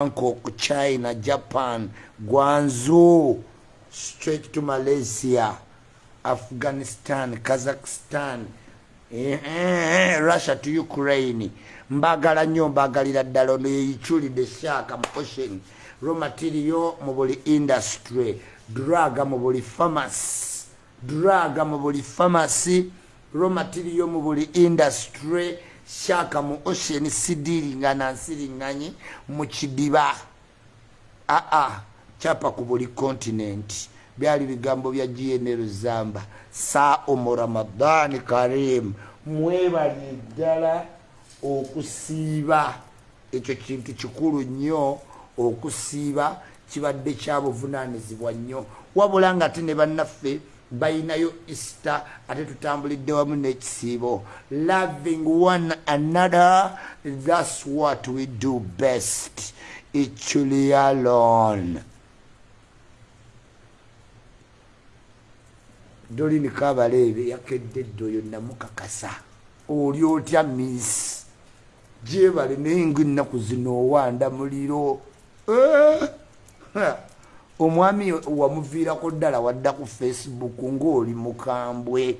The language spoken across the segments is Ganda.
bangkok china japan gwanzu straight to malaysia afghanistan kazakhstan eh, eh, russia to ukraine mbagala nnyo mbagalira ddala ono yeyiculidde shaka mu ocean raw material mu buli industry drug mu buli pharmacy drug mu buli pharmacy raw material mu buli industry shaka mu ocean sidiringa nansiriŋŋanyi mu kidiba. Aa capa ku buli continent. Byali bigambo bya gnr zamba. Saa omu ramadani karim mwebali ddala okusiiba. Ekyo kintu kikulu nnyo okusiiba. Kibadde kyabuvunanyizibwa nnyo. Wabula nga ate ne bannaffe bayinayo easter ate tutambulidde wamu n'ekisiibo. Loving one another thats what we do best. Ekyuli alone. Dolini kabaleebe yakedde eddoyo namukakasa. Oli otya miss? Gyebale naye ngaennaku zino owanda muliro omwami wamuviirako ddala wadda ku facebook ngaoli mukambwe.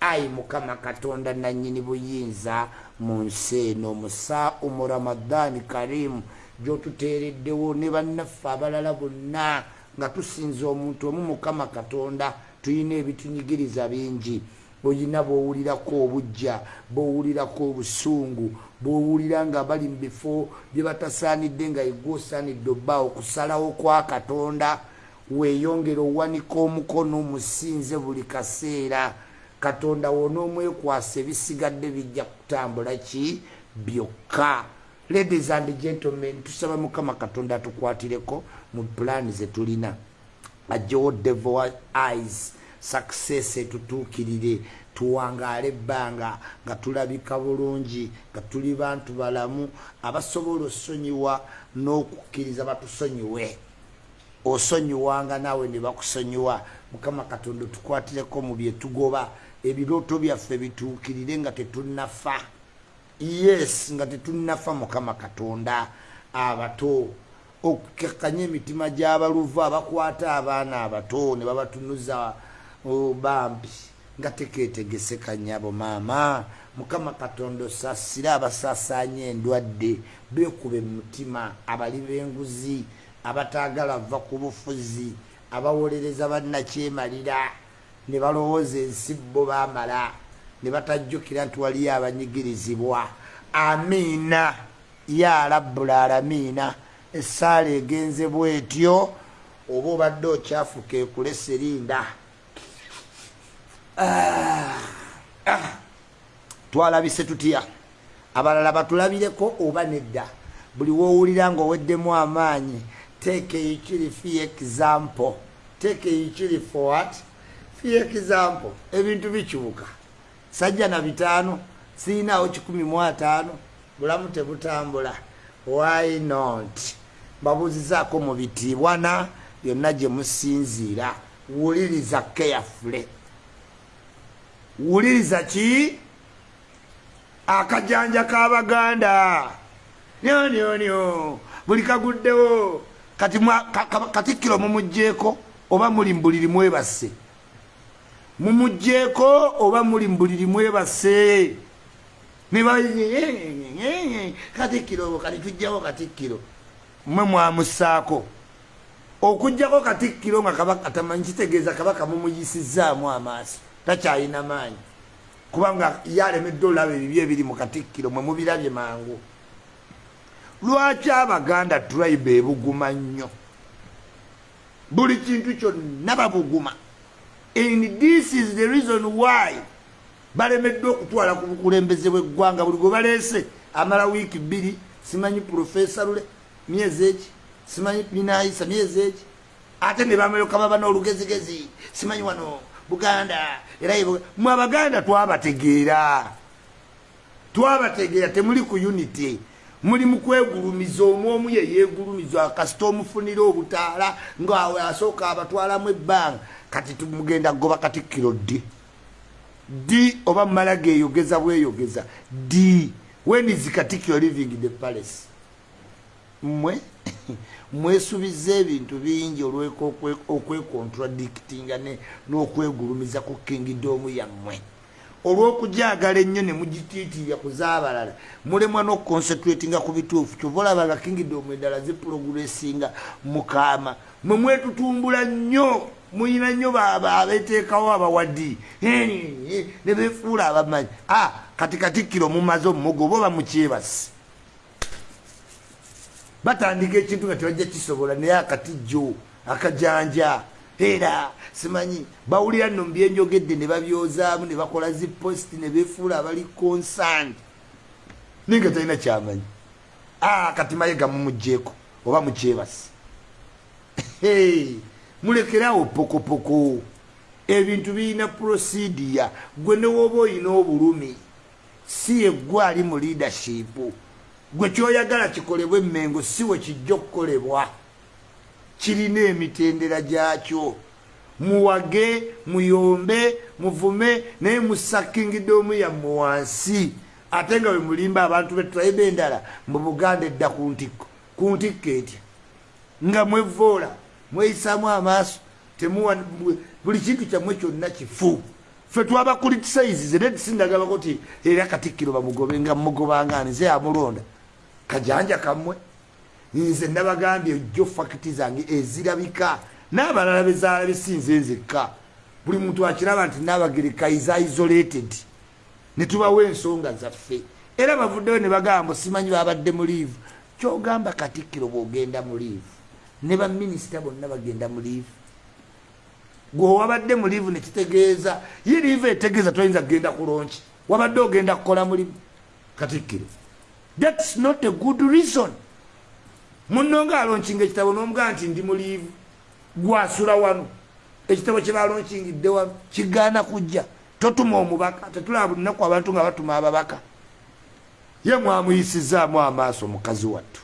Ayi mukama katonda nanyini buyinza. Mu nsi eno musa omu ramadani karimu gyotuteereddewo ne bannaffe abalala bonna nga tusinza omuntu omu mukama katonda tulina ebitunyigiriza bingi oyina bwowulirako obujja bwowulirako obusungu bwowulira nga bali mu bifo bye batasaanidde nga yegwe osaanidde obba okusalawo kwa katonda weeyongera owanika omukono omusinze buli kaseera. Katonda wonaomwekwasa ebisigadde bijja kutambula ki? Byokka. Ladies and gentlemen tusaba mukama katonda atukwatireko mu pulaani zetulina ajjewo devil eyes success etutuukirire tuwangaale ebbanga nga tulabika bulungi nga tuli bantu balamu abasobola osonyiwa n'okukkiriza batusonyiwe. Osonyiwanga naawe ne bakusonyiwa. Mukama katonda tukwatireko mu byetugoba ebirooto byaffe bituukirire nga tetunafa yes nga tetunafa mukama katonda. Abato okukekkanya emitima gy'abaluvu abakwata abaana abato ne babatunuza bambi nga teketegesekanyabo maama. Mukama katonda osasire abasaasanya endwadde beekube mu mutima abali b'enguzi abataagala va ku bufuzi abawolereza bannakyemalira ne balowooza ensi bo baamala ne batajjukira nti waliyo abanyigirizibwa. Amiina ya rabbul alamiina essaala egenze bwetyo oba obadde okyafuka ekulesa erinda twalabise tutya? Abalala batulabireko oba nedda? Buli wowulira nga oweddemu amaanyi teeka eyikiri fi example. Teeka eyikiri forward fi example. Ebintu bikyuka. Sajja na bitaano sirinaawo kikumi mu ataano bulamu tebutambula. Why not? Babuuzizaako mu bitiibwana byonna gye musinziira. Wuliriza carefully wuliriza ki? Akajanja k'abaganda nyonyonyo buli kaguddewo. Kati katikkiro mumugjeeko oba muli mbuliri mwebase mumugjeeko oba muli mbuliri mwebase katikkiro kati tujjawo katikkiro mwe mwamusaako. Okugjako katikkiro nga kabaka tamanyi kitegeeza kabaka mumuyisizaamu amaaso takyalina maanyi. Kubanga yalemedde olaba ebibi ebiri mu katikkiro mwe mubirabye mangu. Lwaki abaganda tribe ebuguma nnyo? Buli kintu kyonna babuguma. And this is the reason why balemeddwe okutwala ku bukulembeze bweggwanga buli gwe baleese. Amala wiiki bbiri simanyi profesa lule myezi eki? Simanyi minayisa myezi eki? Ate ne bameroka baba n'olugezigezi. Simanyi wano buganda era mwe abaganda twabategeera. Twabategeera temuli ku unity. Muli mu kwegulumiza omu omu ye yeegulumiza kasita omufunira obutaala ngaawe asooka abatwalamu ebbanga. Kati tumugenda goba katikkiro ddi ddi oba mumala geeyogeza bweyogeza. Ddi when is katikkiro living the palace? Mmwe mwesubiza ebintu bingi olweka okwekontradictinga n'okwegulumiza ku kingidoomu yammwe. Olw'okujagala ennyo ne mugitiitirya kuzaabalala mulemwa n'okuconcentratinga ku bituufu kyova olaba nga kingidoomu endala ziproguressinga mukaama mwe mwetutumbula nnyo muyina nnyo abeteekawo abawadi ne befuula abamanyi. A kati katikkiro mumaze omumogo oba oba mukyebasi batandika ekintu nga tebajja kisobola naye akatijjo akajanja era simanyi bawulira nno mubyenjogedde ne babyozaamu ne bakola ziposti ne befuula abali consant naye nga talina kyamanyi. Kati mayega mumugjeeko oba mukyebasi mulekerawo pokopoko ebintu birina prosidia gwe newoba oyina obulumi si yeggwe ali mu leadership gwe kyoyagala kikolebwa emmengo si we kijja okukolebwa. Kirina emitendera gyakyo. Muwage muyombe muvume naye musakingiddeomu yammwe wansi. Ate nga bwe mulimba abantu betraibe endala mu buganda edda ku ntikko etya? Nga mwevoola mweyisaamu amaaso temuwa buli kintu kyammwe kyonna kifu. Fe twabakulitisaizize naye tisindagabako ti era katikkiro bamugobe nga mugobanga nze amulonda kajanja kammwe nze nabagambye ojjo fakiti zange ezirabika. N'abalala bezaala besinze nzekka. Buli muntu akiraba nti nabagereka isa isolated. Ne tubawo ensonga zaffe. Era bavuddeyo ne bagamba simanyi babadde mu liivu kyogamba katikkiro bwogenda mu liivu ne baminisita bonna bagenda mu liivu gwe wabadde mu liivu nekitegeeza ye liivu etegeeza toyinza kgenda kulonki wabadde ogenda kukola mulimu. Katikkiro thats not a good reason. Munonga alonkinga ekitabo nomugaa nti ndi muliivu gwasula wano. Ekitabo kyebalonchingidde wano kigaana kujja. Totuma omubaka tetulaba buli naku abantu nga batuma ababaka. Ye mwamuyisizaamu amaaso mukazi wattu.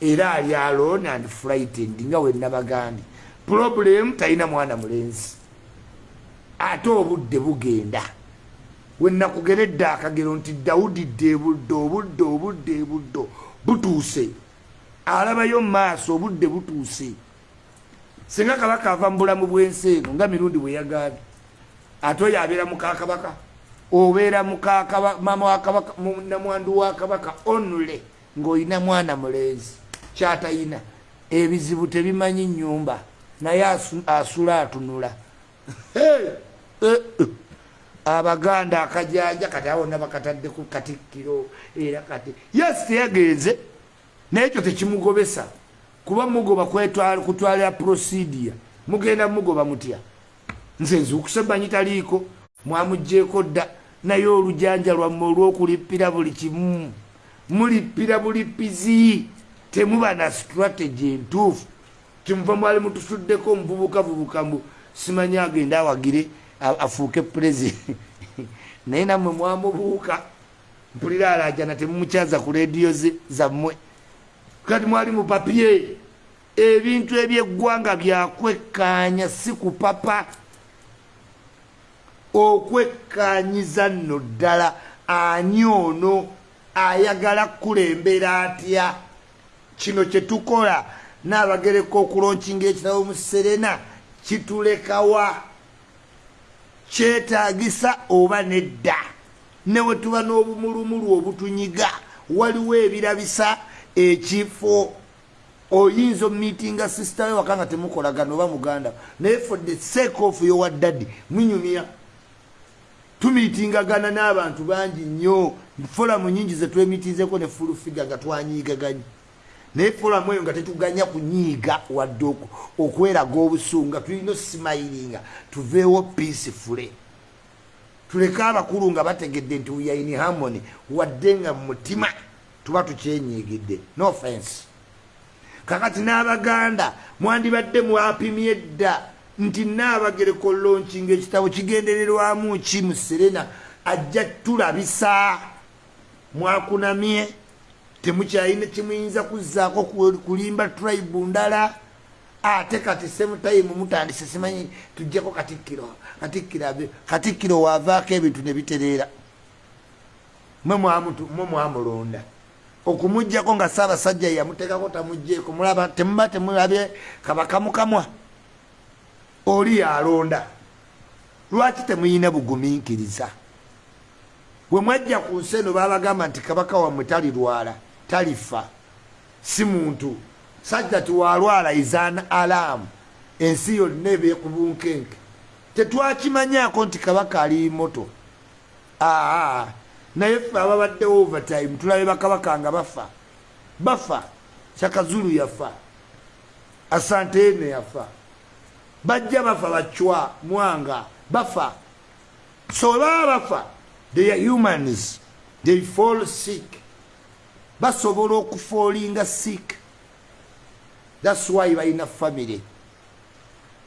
Era ali alone and frightened nga wenabagambye problem talina mwana mulenzi. Ate obudde bugenda wenakugeredde akagero nti dawudi dde budde obudde obudde buddo butuuse. Alabayo mumaaso obudde butuuse. Singa kabaka ava mu bulamu bwensi eno nga mirundi bweyagambye ate oyo abeera mukakabaka obeera mama wakabaka namwandu wa kabaka onule ngaolina mwana mulenzi. Kyatayina ebizibu tebimanyi nyumba naye asula atunula. Eh, eh. Abaganda akajanja kati awonna bakataddeku katikkiro era kati yes teyagenze. Naye ekyo tekimugobesa. Kuba mugoba kutwalira prosidia mugenda mugoba mutya? Nze nzuukuse banyi taliiko. Mwamugjeeko dda. Naye olujanja lwamme olwokulippira buli kimu. Mulippira bulipizi temuba na strategy entuufu. Kimuva mwali mutusuddeko omuvubukavubuka mbu simanyi agende awagire afuuke president naye nammwe mwamubuuka. Mpulira alajana temumukyaza ku rediyo zammwe. Kati mwali mu papye ebintu ebyeggwanga byakwekkaanya si kupapa okwekkaanyiza nno ddala ani ono ayagala kukulembera atya? Kino kyetukola naabagereka okulonkinga ekitabo mu serena kitulekawa kyetagisa oba nedda. Ne we tuba n'obumulumulu obutunyiga waliwo ebirabisa ekifo. Oyinza omitinga sisita we waka nga temukolagana oba muganda. Naye for the sake of yowa daddy munyumya tumitingagana n'abantu bangi nnyo. Folamu nyingi zetwemitinzeko ne fulufiga nga twanyiigaganye naye folamu eyo nga tetuganya kunyiiga wadde okweraga obusungu nga tulina osimayiringa tuveewo peacefule tuleke abakulu nga bategedde nti uyaini harmony wadde nga mumutima tuba tukyenyigidde no offense. Kakati n'abaganda mwandibadde mwapimye dda nti naabagereko lonki ngaekitabo kigendererwamu ki mu serena ajja tulabisa. Mwakunamye temukyalina kimuyinza kuzzaako kulimba tribe ndala. Ate kati semutayimu mutandise simanyi tujjako katikkiro katikkiro waavaako ebintu ne bitereera. Mwe mwamulonda. Okumugjako nga saabasajja yamutekako tamugjeeko mulaba temuba temulabye kabakamukamwa oli yalonda. Lwaki temuyina bugumiikiriza? Bwe mwajja ku nsi eno babagamba nti kabaka wammwe talirwala talifa. Si muntu sajja tiwalwala izan alamu ensi yonna ebyekubunkenke tetwakimanyako nti kabaka ali moto aa naye ffe ababaddewo overtime tulabe bakabaka nga bafa. Bafa. Kyakazulu yafa. Asanteene yafa. Bajja bafa bacwa mwanga bafa. So baba bafa they are humans. They fall sick basobola okufoolinga sick. Thats why balina family.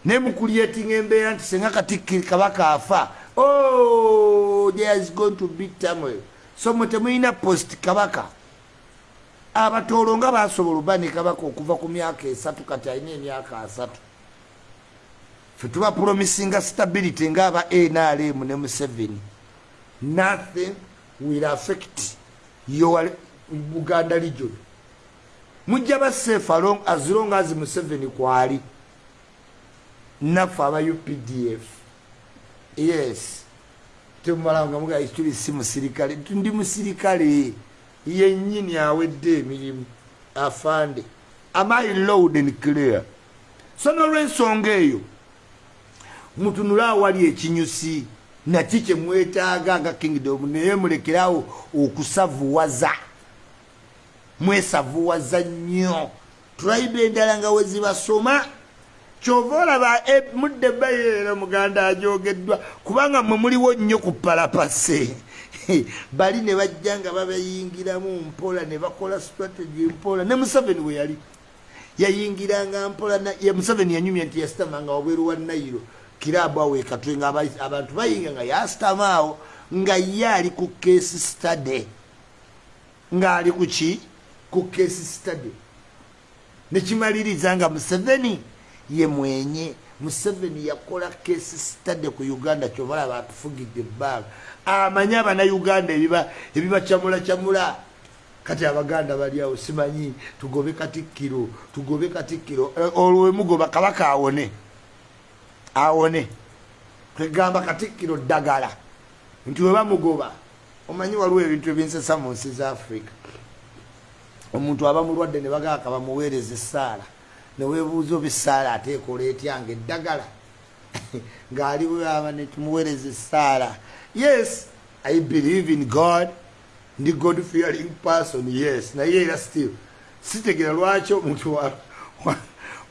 Naye mukulyetinga embeera nti senga katikkiri kabaka afa oh, there is going to be tamoil so mwe temulina post kabaka abatoolo nga basobola oba ne kabaka okuva ku myaka esatu kati alina emyaka asatu. Fe tuba promisinga stability ngaaba nrm ne museveni. Nothing will affect your buganda region mujja basafe as long as museveni kwali. Naffe aba updf yes. Temumalanga muga tuli si musirikale. Ndi musirikale. Yenyini awedde emirimu afande. Amai loud and clear? So nolwensonga eyo mutunule awali ekinyusi naki kyemwetaaga nga kingdom naye mulekerawo okusavuwaza mwesavuwaza nnyo. Tribe endala nga wezibasoma kyova olaba e, mudde bayeera muganda ajogeddwa kubanga mwe muliwo nnyo ku palapase. Bali ne bajja nga babayingiramu mpola ne bakola strategy mpola ne museveni we yali. Yayingiranga mpola museveni yanyumya nti yasitamanga wabweru wa nairo kirabu awo ekatwe nga abantu bayinga nga yasitama awo nga ye ali ku case study. Ngaali kuki ku case study. Nekimaliriza nga museveni ye mwenye. Museveni yakola case study ku uganda kyobalaba atufugidde ebbanga. Amanyi abanauganda ebibacyamula cyamula kati abaganda bali awo simanyi. Tugobe katikkiro tugobe katikkiro. Eh, olwemugoba kabaka awone. Awone. Kwegamba katikkiro ddagala. Nti webamugoba omanyi waliwo ebintu ebinsesa mu nsi za afrika omuntu aba mulwadde ne bagaka bamuweereza essaala newebuuza oba essaala ateekola etyanga eddagala? Ngaali weaba netumuweereza essaala. Yes i believe in god. Ndi god fearing person yes. Naye era still sitegera lwaki omuntu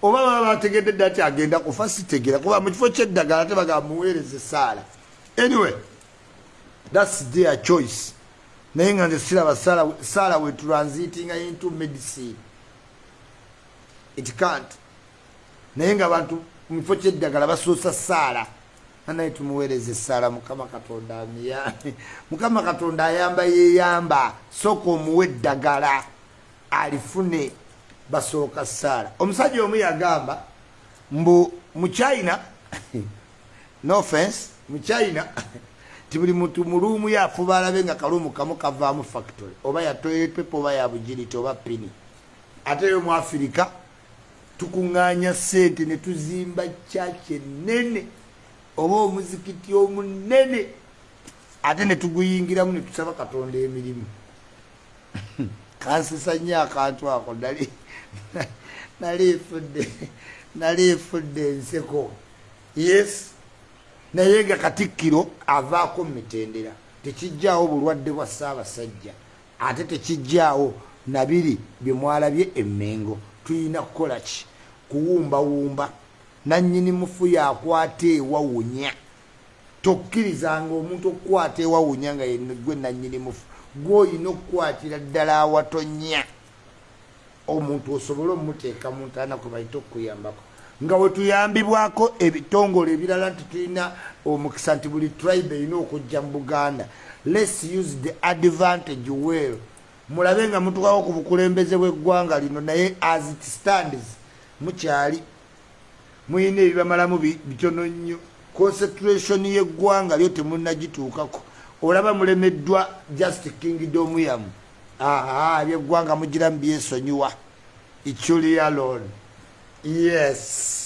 oba baba bategedde dda ti agenda kufa sitegera kuba mukifo kyeddagala tebagamba muweereza essaala. Anyway thats their choice naye nga nze siraba saala we transitinga into medicine. It can't. Naye nga bantu mukifo kyeddagala basoosa saala anaye tumuweereza essaala mukama katonda amiyambe mukama katonda ayamba yeyamba sooka omuwe eddagala alifune basooka saala omusajja omu yagamba mbu muchina no offense muchina ti buli muntu muluumu yafuba alabe nga kaluumu kamu kavaamu factory oba yatoepepa oba yabugiriti oba pini. Ate yo mu afirika tukuŋŋaanya sente ne tuzimba kyaki enene oba omuzikiti omunene ate ne tuguyingiramu ne tusaba katonda emirimu. Kansisa nnyo akantu ako nali nalifudde nalifudde enseko yes naye nga katikkiro avaako mumitendera tekijjaawo bulwadde bwa ssaabasajja. Ate tekijjaawo nabiri byemwalabye emmengo. Tulina kukola ki? Kuwumbawumba. Nanyini mufu yakwata ewawunya. Tokkirizanga omuntu okukwata ewawunya nga gwe nanyini mufu. Gweoyina okukwatira ddala awatonya. Omuntu osobole omuteeka mu ntaana kwe bayita okuyambako nga wetuyambibwako ebitongole ebirala nti tulina omukisa nti buli tribe erina okujja mu buganda. Lets use the advantage well. Mulabe nga mutukawo ku bukulembeze bweggwanga lino naye as it stands mukyali muyina ebibamalamu bitono nnyo. Concentration yeggwanga lyo temunagituukako olaba mulemeddwa just kingdom yamu. Aha ebyeggwanga mugiramu byesonyiwa ichulialon yes